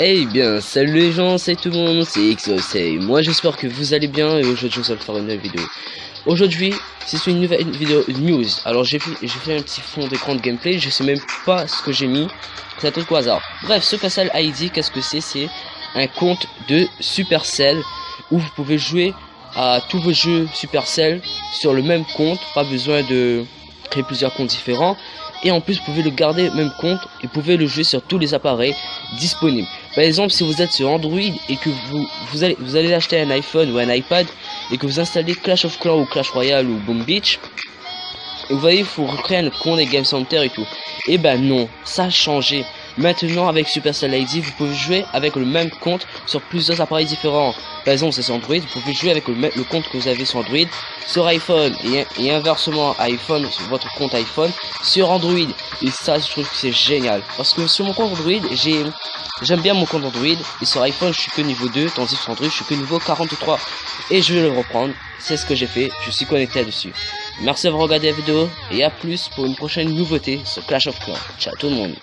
Eh bien, salut les gens, c'est tout le monde, c'est XOC. Moi j'espère que vous allez bien et aujourd'hui je vais faire une nouvelle vidéo. Aujourd'hui, c'est une nouvelle vidéo news. Alors j'ai fait, un petit fond d'écran de gameplay, je sais même pas ce que j'ai mis. C'est un truc au hasard. Bref, Supercell ID, qu'est-ce que c'est? C'est un compte de Supercell où vous pouvez jouer à tous vos jeux Supercell sur le même compte. Pas besoin de créer plusieurs comptes différents et en plus vous pouvez le garder même compte et vous pouvez le jouer sur tous les appareils disponibles. Par exemple, si vous êtes sur Android et que vous, vous allez vous allez acheter un iPhone ou un iPad et que vous installez Clash of Clans ou Clash Royale ou Boom Beach, vous voyez, il faut recréer compte des Game Center et tout. Et eh ben non, ça a changé. Maintenant, avec Supercell ID, vous pouvez jouer avec le même compte sur plusieurs appareils différents. Par exemple, c'est sur Android, vous pouvez jouer avec le, le, compte que vous avez sur Android sur iPhone et, inversement iPhone sur votre compte iPhone sur Android. Et ça, je trouve que c'est génial. Parce que sur mon compte Android, j'ai j'aime bien mon compte Android et sur iPhone, je suis que niveau 2, tandis que sur Android, je suis que niveau 43. Et je vais le reprendre. C'est ce que j'ai fait. Je suis connecté dessus. Merci d'avoir regardé la vidéo et à plus pour une prochaine nouveauté sur Clash of Clans. Ciao tout le monde.